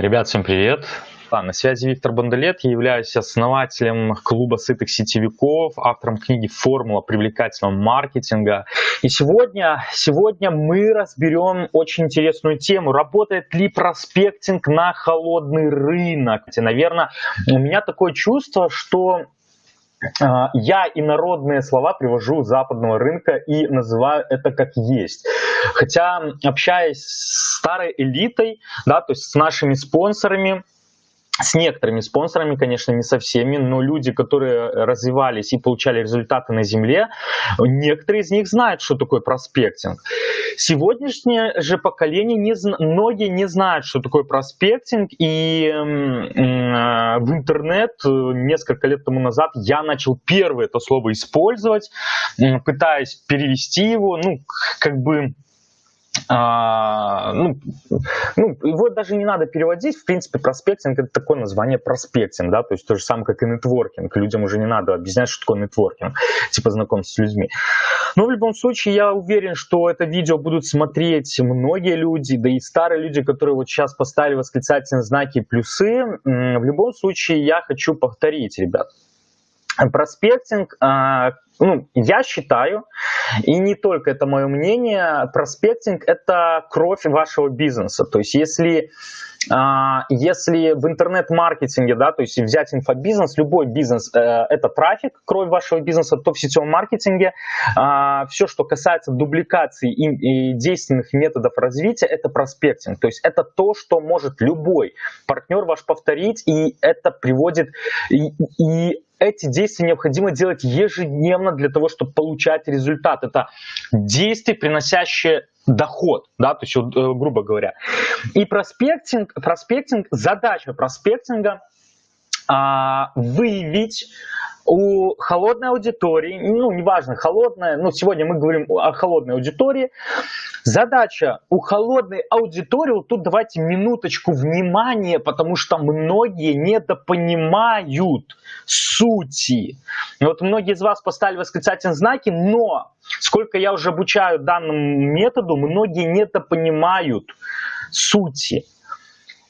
Ребят, всем привет! Да, на связи Виктор Бондолет, я являюсь основателем клуба сытых сетевиков, автором книги «Формула привлекательного маркетинга». И сегодня, сегодня мы разберем очень интересную тему. Работает ли проспектинг на холодный рынок? Наверное, у меня такое чувство, что а, я инородные слова привожу западного рынка и называю это как есть. Хотя, общаясь с старой элитой, да, то есть с нашими спонсорами, с некоторыми спонсорами, конечно, не со всеми, но люди, которые развивались и получали результаты на земле, некоторые из них знают, что такое проспектинг. Сегодняшнее же поколение, не, многие не знают, что такое проспектинг, и э, в интернет э, несколько лет тому назад я начал первое это слово использовать, пытаясь перевести его, ну, как бы а, ну, ну, его даже не надо переводить, в принципе, проспектинг это такое название проспектинг, да, то есть то же самое, как и нетворкинг, людям уже не надо объяснять, что такое нетворкинг, типа знакомиться с людьми. Но в любом случае, я уверен, что это видео будут смотреть многие люди, да и старые люди, которые вот сейчас поставили восклицательные знаки плюсы, в любом случае, я хочу повторить, ребят, проспектинг, а, ну, я считаю, и не только это мое мнение, проспектинг – это кровь вашего бизнеса. То есть если, а, если в интернет-маркетинге, да, то есть взять инфобизнес, любой бизнес э, – это трафик, кровь вашего бизнеса, то в сетевом маркетинге э, все, что касается дубликации и действенных методов развития, это проспектинг. То есть это то, что может любой партнер ваш повторить, и это приводит и, и эти действия необходимо делать ежедневно для того, чтобы получать результат. Это действия, приносящие доход, да, то есть, э, грубо говоря. И проспектинг, проспектинг, задача проспектинга а, выявить у холодной аудитории, ну, неважно, холодная, но сегодня мы говорим о холодной аудитории. Задача у холодной аудитории, вот тут давайте минуточку внимания, потому что многие недопонимают сути. Вот многие из вас поставили восклицательные знаки, но сколько я уже обучаю данному методу, многие недопонимают сути.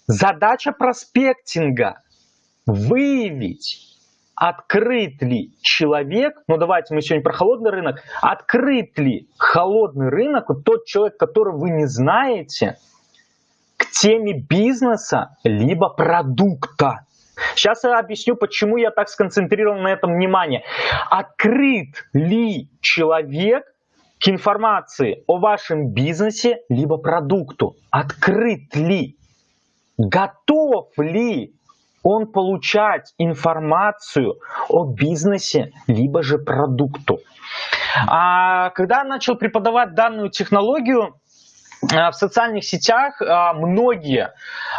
Задача проспектинга – выявить открыт ли человек, ну давайте мы сегодня про холодный рынок, открыт ли холодный рынок, вот тот человек, которого вы не знаете, к теме бизнеса либо продукта. Сейчас я объясню, почему я так сконцентрирован на этом внимание. Открыт ли человек к информации о вашем бизнесе либо продукту? Открыт ли? Готов ли он получать информацию о бизнесе, либо же продукту. А когда начал преподавать данную технологию, в социальных сетях а, многие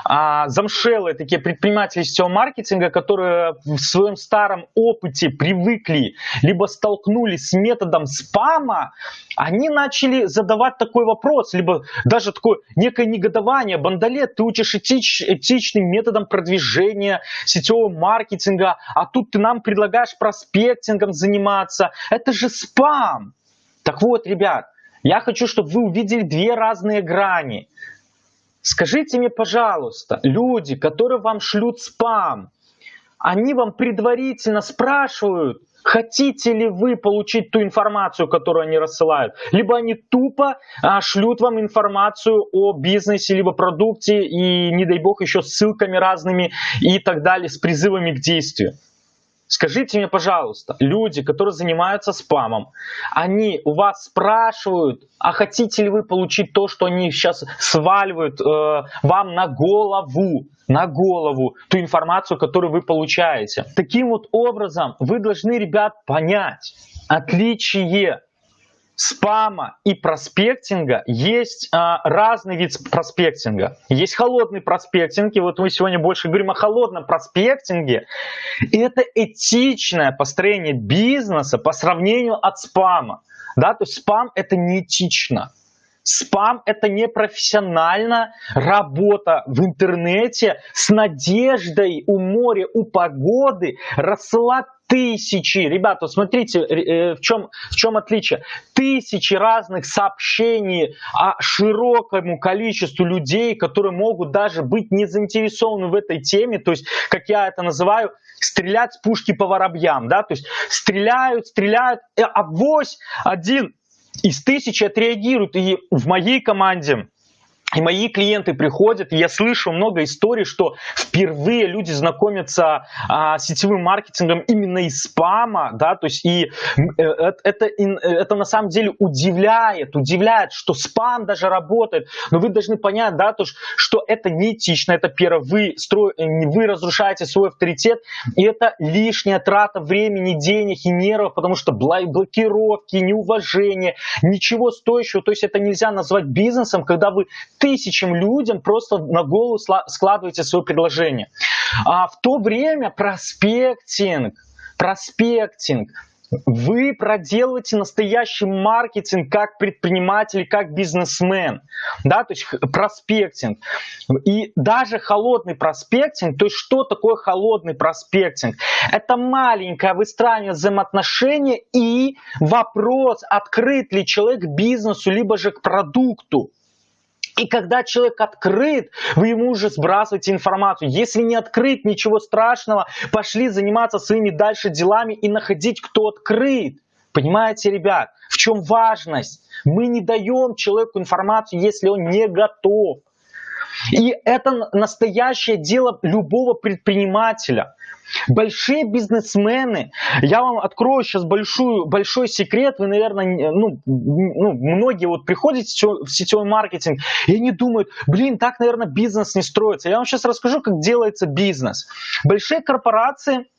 а, замшелые такие предприниматели сетевого маркетинга, которые в своем старом опыте привыкли, либо столкнулись с методом спама, они начали задавать такой вопрос, либо даже такое некое негодование. Бандалет, ты учишь этич, этичным методом продвижения сетевого маркетинга, а тут ты нам предлагаешь проспектингом заниматься. Это же спам. Так вот, ребят, я хочу, чтобы вы увидели две разные грани. Скажите мне, пожалуйста, люди, которые вам шлют спам, они вам предварительно спрашивают, хотите ли вы получить ту информацию, которую они рассылают, либо они тупо а, шлют вам информацию о бизнесе, либо продукте, и, не дай бог, еще ссылками разными и так далее, с призывами к действию. Скажите мне, пожалуйста, люди, которые занимаются спамом, они у вас спрашивают, а хотите ли вы получить то, что они сейчас сваливают э, вам на голову, на голову, ту информацию, которую вы получаете. Таким вот образом вы должны, ребят, понять отличие спама и проспектинга есть а, разный вид проспектинга. Есть холодный проспектинг, и вот мы сегодня больше говорим о холодном проспектинге. И это этичное построение бизнеса по сравнению от спама. Да, то есть спам это не этично. Спам – это непрофессиональная работа в интернете с надеждой у моря, у погоды рассылать тысячи, ребята, смотрите, э, в чем, в чем отличие. Тысячи разных сообщений о широкому количеству людей, которые могут даже быть не заинтересованы в этой теме, то есть, как я это называю, стрелять с пушки по воробьям, да, то есть стреляют, стреляют, а вось один из тысячи отреагирует. И в моей команде и мои клиенты приходят, и я слышу много историй, что впервые люди знакомятся а, с сетевым маркетингом именно из спама, да, то есть и э, э, это, это на самом деле удивляет, удивляет, что спам даже работает, но вы должны понять, да, то, что это неэтично, это первое, вы, стро... Э, вы разрушаете свой авторитет, и это лишняя трата времени, денег и нервов, потому что блокировки, неуважение, ничего стоящего, то есть это нельзя назвать бизнесом, когда вы тысячам людям просто на голову складываете свое предложение. А в то время проспектинг, проспектинг, вы проделываете настоящий маркетинг как предприниматель, как бизнесмен, да, то есть проспектинг. И даже холодный проспектинг, то есть что такое холодный проспектинг? Это маленькое выстраивание взаимоотношений и вопрос, открыт ли человек бизнесу, либо же к продукту. И когда человек открыт, вы ему уже сбрасываете информацию. Если не открыт, ничего страшного, пошли заниматься своими дальше делами и находить, кто открыт. Понимаете, ребят, в чем важность? Мы не даем человеку информацию, если он не готов. И это настоящее дело любого предпринимателя. Большие бизнесмены, я вам открою сейчас большую, большой секрет, вы, наверное, ну, ну, многие вот приходят в сетевой маркетинг, и они думают, блин, так, наверное, бизнес не строится. Я вам сейчас расскажу, как делается бизнес. Большие корпорации –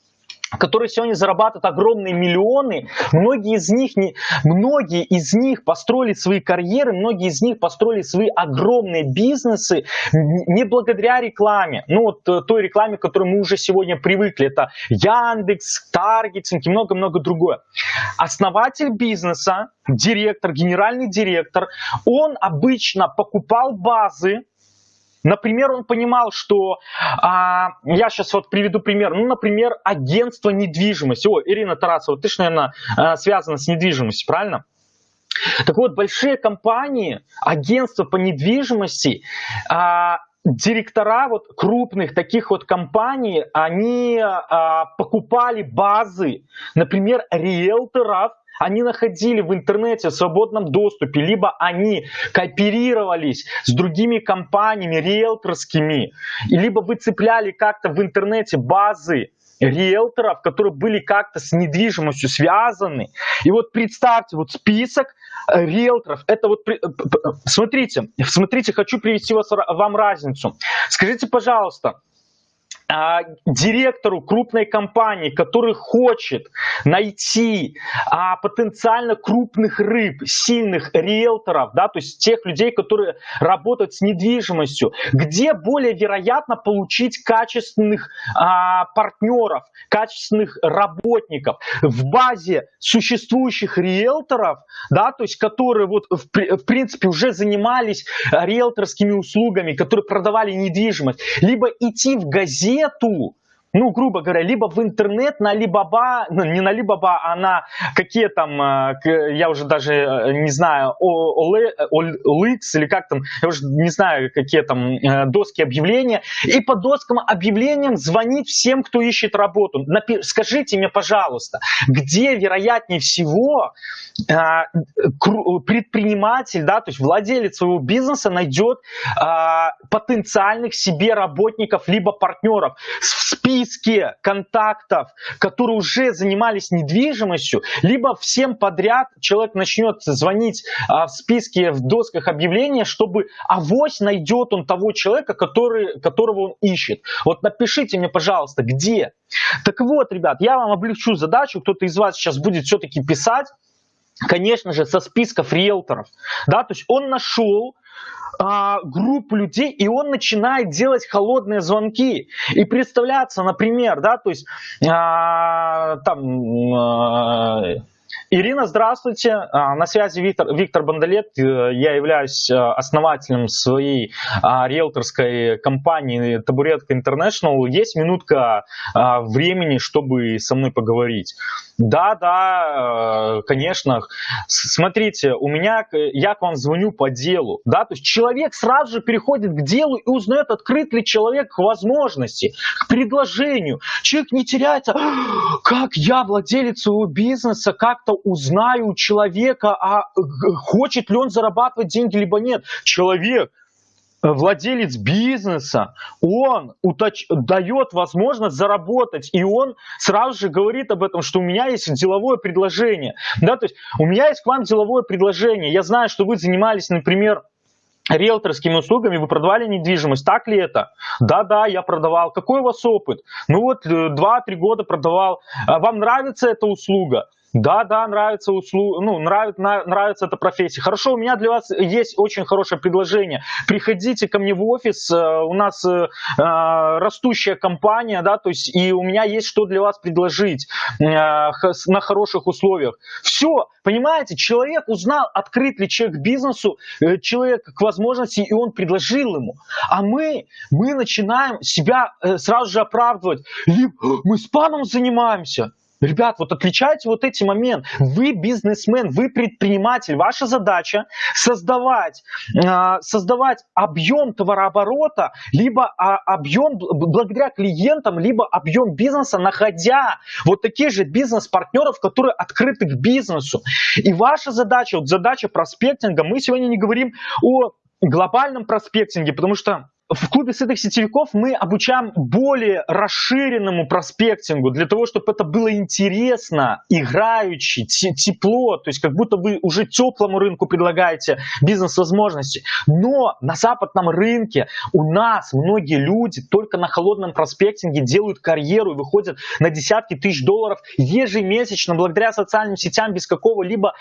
которые сегодня зарабатывают огромные миллионы, многие из них, не, многие из них построили свои карьеры, многие из них построили свои огромные бизнесы не благодаря рекламе. Ну вот э, той рекламе, к которой мы уже сегодня привыкли. Это Яндекс, Таргетинг и много-много другое. Основатель бизнеса, директор, генеральный директор, он обычно покупал базы, Например, он понимал, что, а, я сейчас вот приведу пример, ну, например, агентство недвижимости. О, Ирина Тарасова, ты же, наверное, а, связана с недвижимостью, правильно? Так вот, большие компании, агентства по недвижимости, а, директора вот крупных таких вот компаний, они а, покупали базы, например, риэлторов, они находили в интернете в свободном доступе, либо они кооперировались с другими компаниями риэлторскими, либо выцепляли как-то в интернете базы риэлторов, которые были как-то с недвижимостью связаны. И вот представьте, вот список э, риэлторов, это вот, э, смотрите, смотрите, хочу привести вас, вам разницу. Скажите, пожалуйста, а, директору крупной компании, который хочет найти а, потенциально крупных рыб, сильных риэлторов, да, то есть тех людей, которые работают с недвижимостью, где более вероятно получить качественных а, партнеров, качественных работников. В базе существующих риэлторов, да, то есть которые вот в, в принципе уже занимались риэлторскими услугами, которые продавали недвижимость, либо идти в газету retumo. Ну, грубо говоря, либо в интернет на Alibaba, ну, не на Alibaba, а на какие там, э, я уже даже э, не знаю, OLX или как там, я уже не знаю, какие там э, доски объявления, и по доскам объявлениям звонить всем, кто ищет работу. Напи скажите мне, пожалуйста, где вероятнее всего предприниматель, да, то есть владелец своего бизнеса найдет потенциальных себе работников либо партнеров списке контактов, которые уже занимались недвижимостью, либо всем подряд человек начнет звонить а, в списке, в досках объявления, чтобы авось найдет он того человека, который, которого он ищет. Вот напишите мне, пожалуйста, где. Так вот, ребят, я вам облегчу задачу, кто-то из вас сейчас будет все-таки писать, конечно же, со списков риэлторов. Да, то есть он нашел а, группу людей, и он начинает делать холодные звонки и представляться, например, да, то есть а, там... А, Ирина, здравствуйте. А, на связи Виктор, Виктор Бондолет. Э, я являюсь э, основателем своей а, риэлторской компании Табуретка International. Есть минутка а, времени, чтобы со мной поговорить? Да, да, э, конечно. Смотрите, у меня, я к вам звоню по делу. Да? То есть человек сразу же переходит к делу и узнает, открыт ли человек к возможности, к предложению. Человек не теряется. Как я, владелец своего бизнеса, как-то узнаю у человека, а хочет ли он зарабатывать деньги, либо нет. Человек, владелец бизнеса, он уточ... дает возможность заработать, и он сразу же говорит об этом, что у меня есть деловое предложение. Да, то есть у меня есть к вам деловое предложение. Я знаю, что вы занимались, например, риэлторскими услугами вы продавали недвижимость, так ли это? Да-да, я продавал. Какой у вас опыт? Ну вот 2-3 э, года продавал. А вам нравится эта услуга? Да, да, нравится услуга, ну, нравится, нравится эта профессия. Хорошо, у меня для вас есть очень хорошее предложение. Приходите ко мне в офис, э, у нас э, э, растущая компания, да, то есть и у меня есть что для вас предложить на хороших условиях. Все, понимаете, человек узнал, открыт ли человек бизнесу, человек к возможности, и он предложил ему. А мы, мы начинаем себя сразу же оправдывать. Мы спамом занимаемся. Ребят, вот отличайте вот эти моменты. Вы бизнесмен, вы предприниматель. Ваша задача создавать, а, создавать объем товарооборота, либо а, объем благодаря клиентам, либо объем бизнеса, находя вот такие же бизнес-партнеров, которые открыты к бизнесу. И ваша задача, вот задача проспектинга, мы сегодня не говорим о глобальном проспектинге, потому что в клубе сытых сетевиков мы обучаем более расширенному проспектингу, для того, чтобы это было интересно, играючи, тепло, то есть как будто вы уже теплому рынку предлагаете бизнес-возможности. Но на западном рынке у нас многие люди только на холодном проспектинге делают карьеру и выходят на десятки тысяч долларов ежемесячно благодаря социальным сетям без какого-либо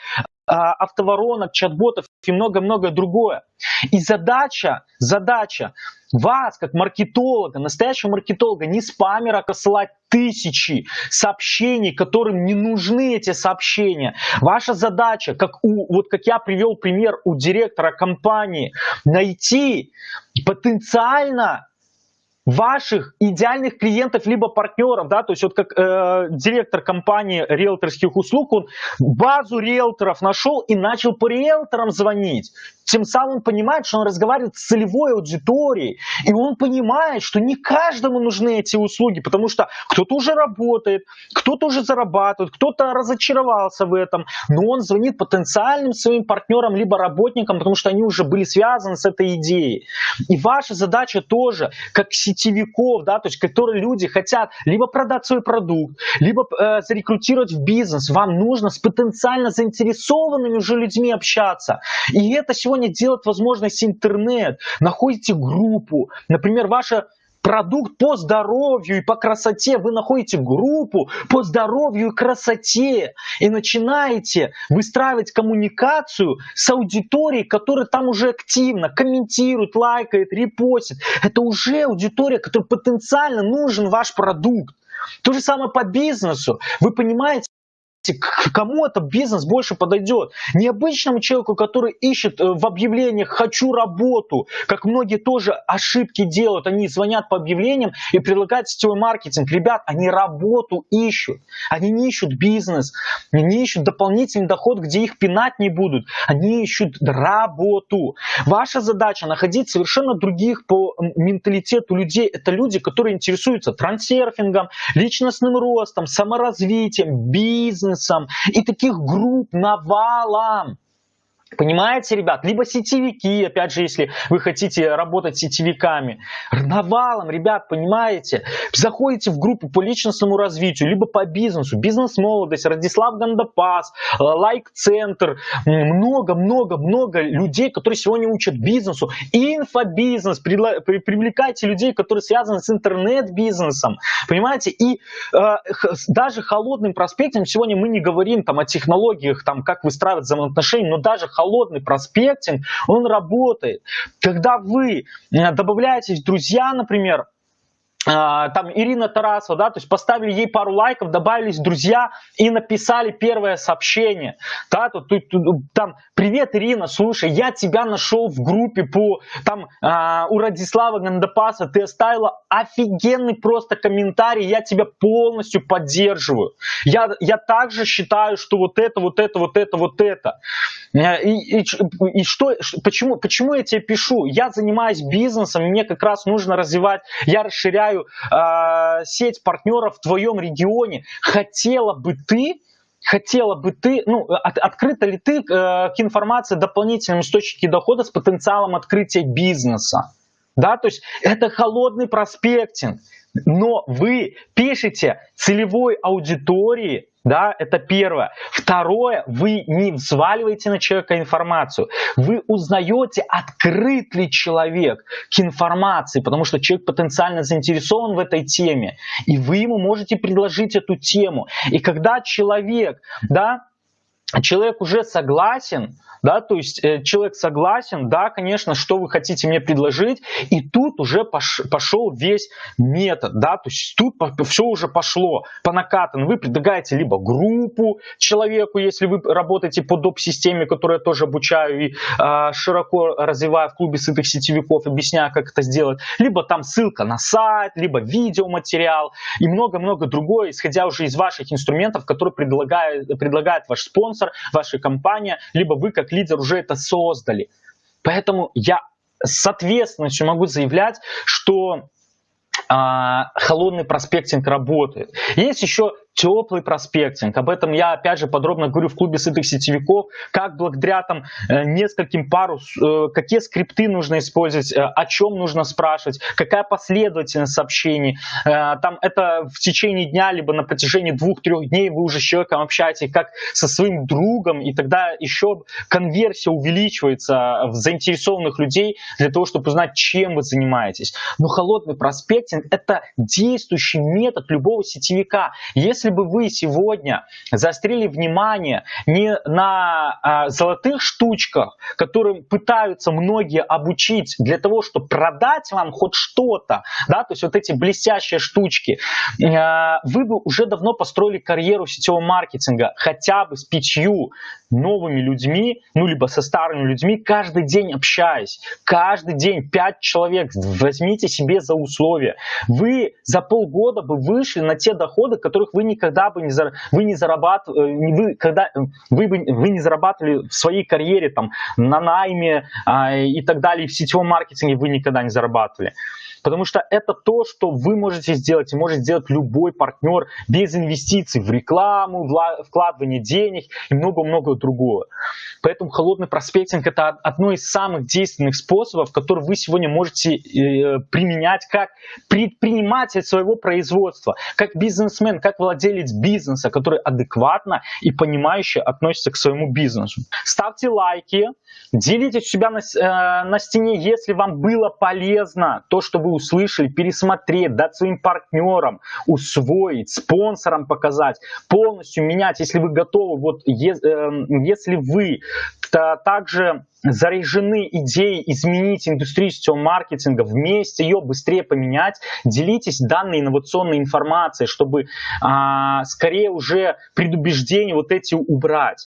а, автоворонок, чат-ботов и много-много другое. И задача, задача вас, как маркетолога, настоящего маркетолога, не спамера посылать тысячи сообщений, которым не нужны эти сообщения. Ваша задача, как, у, вот как я привел пример у директора компании, найти потенциально ваших идеальных клиентов либо партнеров, да, то есть вот как э, директор компании риэлторских услуг, он базу риэлторов нашел и начал по риэлторам звонить. Тем самым он понимает, что он разговаривает с целевой аудиторией, и он понимает, что не каждому нужны эти услуги, потому что кто-то уже работает, кто-то уже зарабатывает, кто-то разочаровался в этом, но он звонит потенциальным своим партнерам либо работникам, потому что они уже были связаны с этой идеей. И ваша задача тоже, как сетевиков, да, то есть которые люди хотят либо продать свой продукт, либо э, зарекрутировать в бизнес, вам нужно с потенциально заинтересованными уже людьми общаться. И это сегодня делает возможность интернет. Находите группу, например, ваша продукт по здоровью и по красоте, вы находите группу по здоровью и красоте и начинаете выстраивать коммуникацию с аудиторией, которая там уже активно комментирует, лайкает, репостит. Это уже аудитория, которой потенциально нужен ваш продукт. То же самое по бизнесу. Вы понимаете, к кому этот бизнес больше подойдет. Не обычному человеку, который ищет э, в объявлениях «хочу работу», как многие тоже ошибки делают. Они звонят по объявлениям и предлагают сетевой маркетинг. Ребят, они работу ищут. Они не ищут бизнес, они не ищут дополнительный доход, где их пинать не будут. Они ищут работу. Ваша задача находить совершенно других по менталитету людей. Это люди, которые интересуются трансерфингом, личностным ростом, саморазвитием, бизнесом, бизнесом, и таких групп навалом. Понимаете, ребят? Либо сетевики, опять же, если вы хотите работать сетевиками. Навалом, ребят, понимаете? Заходите в группу по личностному развитию, либо по бизнесу. Бизнес-молодость, Радислав Гандапас, э, Лайк-центр. Много-много-много людей, которые сегодня учат бизнесу. Инфобизнес. Привлекайте людей, которые связаны с интернет-бизнесом. Понимаете? И э, даже холодным проспектом сегодня мы не говорим там, о технологиях, там, как выстраивать взаимоотношения, но даже холодный проспектинг, он работает. Когда вы э, добавляетесь в друзья, например, там Ирина Тарасова, да, то есть поставили ей пару лайков, добавились друзья и написали первое сообщение, да, тут, тут, тут там, привет, Ирина, слушай, я тебя нашел в группе по, там, э, у Радислава Гандапаса, ты оставила офигенный просто комментарий, я тебя полностью поддерживаю, я, я также считаю, что вот это, вот это, вот это, вот это, э, и, и, и что, почему, почему я тебе пишу, я занимаюсь бизнесом, мне как раз нужно развивать, я расширяю расширяю э, сеть партнеров в твоем регионе. Хотела бы ты хотела бы ты, ну, от, открыта ли ты э, к информации о дополнительном источнике дохода с потенциалом открытия бизнеса? Да, то есть это холодный проспектинг, но вы пишете целевой аудитории да, это первое. Второе, вы не взваливаете на человека информацию. Вы узнаете, открыт ли человек к информации, потому что человек потенциально заинтересован в этой теме. И вы ему можете предложить эту тему. И когда человек, да, человек уже согласен, да, то есть э, человек согласен, да, конечно, что вы хотите мне предложить, и тут уже пош, пошел весь метод, да, то есть тут все уже пошло по накатанной. Вы предлагаете либо группу человеку, если вы работаете по доп-системе, которую я тоже обучаю и э, широко развиваю в клубе сытых сетевиков, объясняю, как это сделать, либо там ссылка на сайт, либо видеоматериал и много-много другое, исходя уже из ваших инструментов, которые предлагает, предлагает ваш спонсор, ваша компания, либо вы как лидер уже это создали. Поэтому я с ответственностью могу заявлять, что а, холодный проспектинг работает. Есть еще теплый проспектинг. Об этом я опять же подробно говорю в клубе сытых сетевиков, как благодаря там э, нескольким пару, э, какие скрипты нужно использовать, э, о чем нужно спрашивать, какая последовательность сообщений. Там это в течение дня, либо на протяжении двух-трех дней вы уже с человеком общаетесь, как со своим другом, и тогда еще конверсия увеличивается в заинтересованных людей для того, чтобы узнать, чем вы занимаетесь. Но холодный проспектинг – это действующий метод любого сетевика. Если если бы вы сегодня заострили внимание не на а, золотых штучках, которым пытаются многие обучить для того, чтобы продать вам хоть что-то, да, то есть вот эти блестящие штучки, а, вы бы уже давно построили карьеру сетевого маркетинга хотя бы с пятью новыми людьми, ну, либо со старыми людьми, каждый день общаясь, каждый день пять человек, возьмите себе за условия. Вы за полгода бы вышли на те доходы, которых вы никогда бы не, зар... вы не зарабатывали, э, вы, когда, э, вы, бы, вы не зарабатывали в своей карьере там, на найме а, и так далее, в сетевом маркетинге вы никогда не зарабатывали. Потому что это то, что вы можете сделать и может сделать любой партнер без инвестиций в рекламу, вкладывание денег и много-много другого. Поэтому холодный проспектинг это одно из самых действенных способов, которые вы сегодня можете э, применять как предприниматель своего производства, как бизнесмен, как владелец бизнеса, который адекватно и понимающе относится к своему бизнесу. Ставьте лайки, делитесь у себя на, э, на стене, если вам было полезно то, что вы услышали, пересмотреть, дать своим партнерам, усвоить, спонсорам показать, полностью менять, если вы готовы, вот э, если вы также заряжены идеей изменить индустрию сетевого маркетинга, вместе ее быстрее поменять, делитесь данной инновационной информацией, чтобы а, скорее уже предубеждения вот эти убрать.